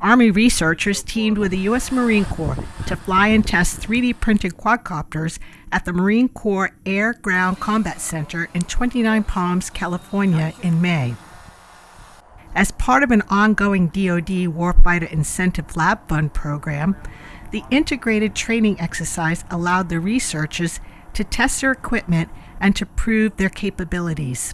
Army researchers teamed with the U.S. Marine Corps to fly and test 3D printed quadcopters at the Marine Corps Air Ground Combat Center in 29 Palms, California in May. As part of an ongoing DoD Warfighter Incentive Lab Fund program, the integrated training exercise allowed the researchers to test their equipment and to prove their capabilities.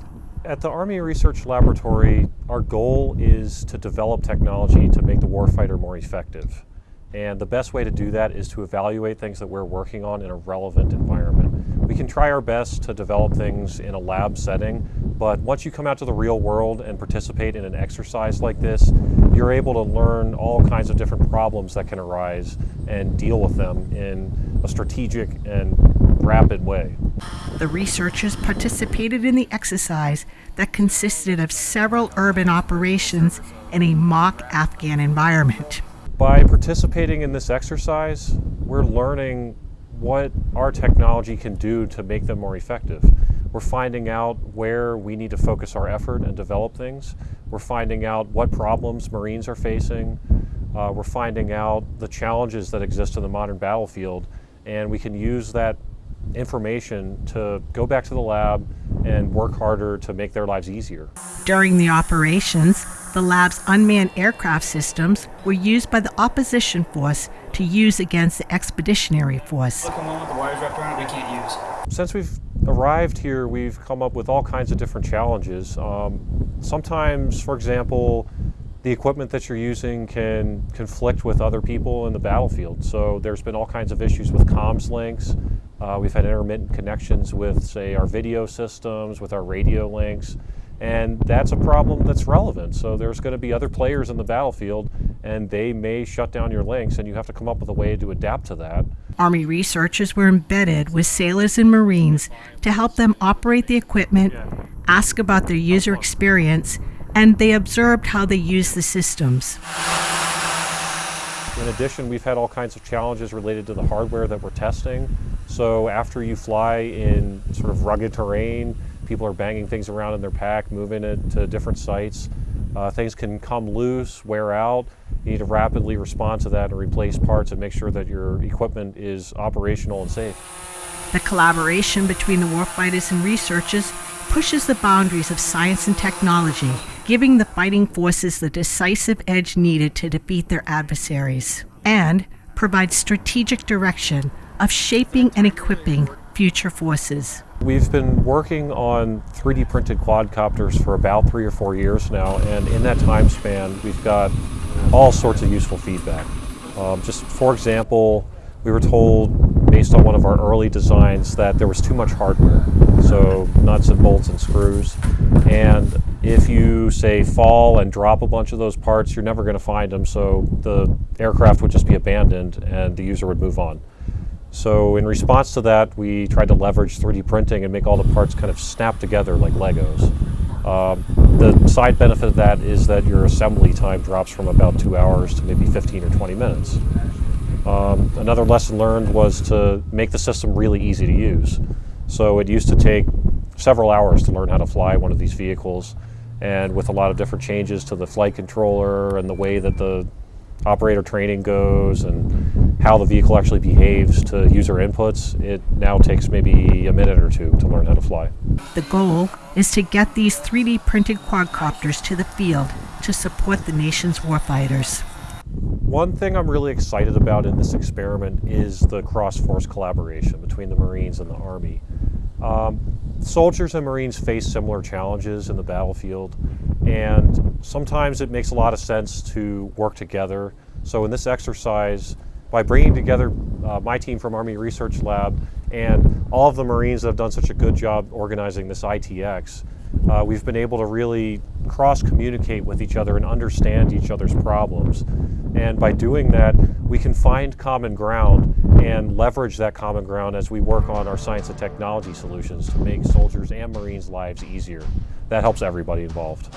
At the Army Research Laboratory, our goal is to develop technology to make the warfighter more effective. And the best way to do that is to evaluate things that we're working on in a relevant environment. We can try our best to develop things in a lab setting, but once you come out to the real world and participate in an exercise like this, you're able to learn all kinds of different problems that can arise and deal with them in a strategic and rapid way. The researchers participated in the exercise that consisted of several urban operations in a mock Afghan environment. By participating in this exercise, we're learning what our technology can do to make them more effective. We're finding out where we need to focus our effort and develop things. We're finding out what problems Marines are facing. Uh, we're finding out the challenges that exist in the modern battlefield, and we can use that information to go back to the lab and work harder to make their lives easier. During the operations, the lab's unmanned aircraft systems were used by the opposition force to use against the expeditionary force. Since we've arrived here, we've come up with all kinds of different challenges. Um, sometimes, for example, the equipment that you're using can conflict with other people in the battlefield. So there's been all kinds of issues with comms links. Uh, we've had intermittent connections with, say, our video systems, with our radio links, and that's a problem that's relevant. So there's going to be other players in the battlefield, and they may shut down your links, and you have to come up with a way to adapt to that. Army researchers were embedded with sailors and Marines to help them operate the equipment, ask about their user experience, and they observed how they use the systems. In addition, we've had all kinds of challenges related to the hardware that we're testing. So after you fly in sort of rugged terrain, people are banging things around in their pack, moving it to different sites. Uh, things can come loose, wear out. You need to rapidly respond to that and replace parts and make sure that your equipment is operational and safe. The collaboration between the warfighters and researchers pushes the boundaries of science and technology, giving the fighting forces the decisive edge needed to defeat their adversaries, and provides strategic direction of shaping and equipping future forces. We've been working on 3D printed quadcopters for about three or four years now, and in that time span, we've got all sorts of useful feedback. Um, just for example, we were told based on one of our early designs that there was too much hardware, so nuts and bolts and screws. And if you say fall and drop a bunch of those parts, you're never going to find them, so the aircraft would just be abandoned and the user would move on. So in response to that, we tried to leverage 3D printing and make all the parts kind of snap together like Legos. Um, the side benefit of that is that your assembly time drops from about two hours to maybe 15 or 20 minutes. Um, another lesson learned was to make the system really easy to use. So it used to take several hours to learn how to fly one of these vehicles and with a lot of different changes to the flight controller and the way that the operator training goes and how the vehicle actually behaves to user inputs, it now takes maybe a minute or two to learn how to fly. The goal is to get these 3D printed quadcopters to the field to support the nation's warfighters. One thing I'm really excited about in this experiment is the cross-force collaboration between the Marines and the Army. Um, soldiers and Marines face similar challenges in the battlefield, and sometimes it makes a lot of sense to work together. So in this exercise, by bringing together uh, my team from Army Research Lab and all of the Marines that have done such a good job organizing this ITX, uh, we've been able to really cross-communicate with each other and understand each other's problems. And by doing that, we can find common ground and leverage that common ground as we work on our science and technology solutions to make soldiers and Marines' lives easier. That helps everybody involved.